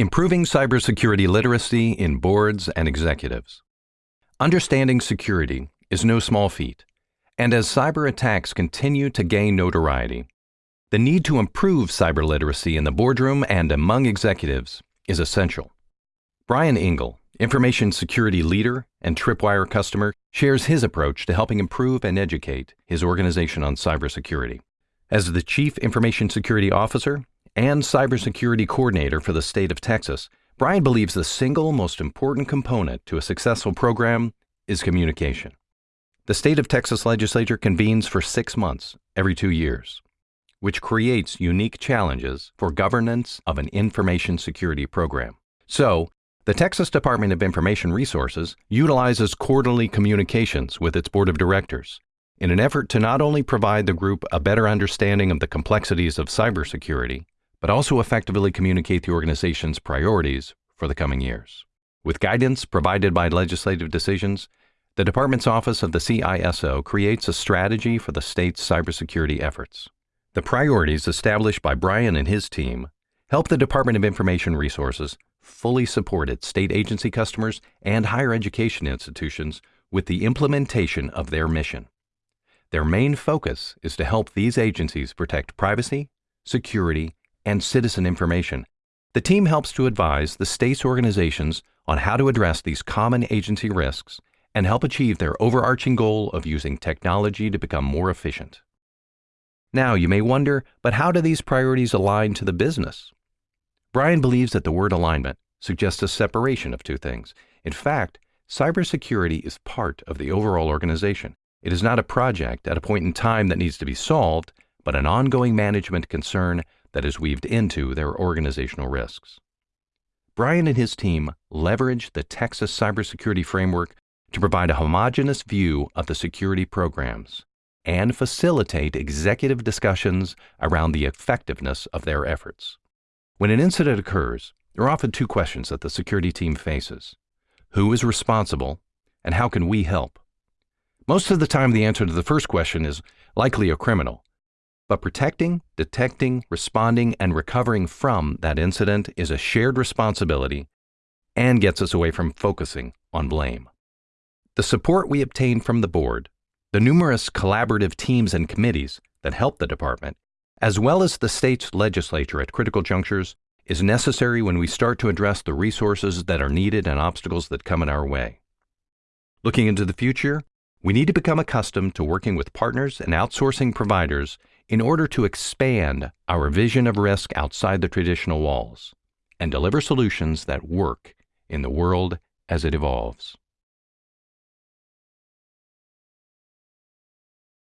Improving cybersecurity literacy in boards and executives. Understanding security is no small feat, and as cyber attacks continue to gain notoriety, the need to improve cyber literacy in the boardroom and among executives is essential. Brian Engle, information security leader and Tripwire customer, shares his approach to helping improve and educate his organization on cybersecurity. As the Chief Information Security Officer, and cybersecurity coordinator for the state of Texas, Brian believes the single most important component to a successful program is communication. The state of Texas legislature convenes for six months every two years, which creates unique challenges for governance of an information security program. So, the Texas Department of Information Resources utilizes quarterly communications with its board of directors in an effort to not only provide the group a better understanding of the complexities of cybersecurity, but also effectively communicate the organization's priorities for the coming years. With guidance provided by legislative decisions, the Department's Office of the CISO creates a strategy for the state's cybersecurity efforts. The priorities established by Brian and his team help the Department of Information Resources fully support its state agency customers and higher education institutions with the implementation of their mission. Their main focus is to help these agencies protect privacy, security, and citizen information. The team helps to advise the state's organizations on how to address these common agency risks and help achieve their overarching goal of using technology to become more efficient. Now, you may wonder, but how do these priorities align to the business? Brian believes that the word alignment suggests a separation of two things. In fact, cybersecurity is part of the overall organization. It is not a project at a point in time that needs to be solved, but an ongoing management concern that is weaved into their organizational risks. Brian and his team leverage the Texas cybersecurity framework to provide a homogeneous view of the security programs and facilitate executive discussions around the effectiveness of their efforts. When an incident occurs, there are often two questions that the security team faces. Who is responsible and how can we help? Most of the time, the answer to the first question is likely a criminal, but protecting, detecting, responding, and recovering from that incident is a shared responsibility and gets us away from focusing on blame. The support we obtain from the board, the numerous collaborative teams and committees that help the department, as well as the state's legislature at critical junctures, is necessary when we start to address the resources that are needed and obstacles that come in our way. Looking into the future, we need to become accustomed to working with partners and outsourcing providers in order to expand our vision of risk outside the traditional walls and deliver solutions that work in the world as it evolves.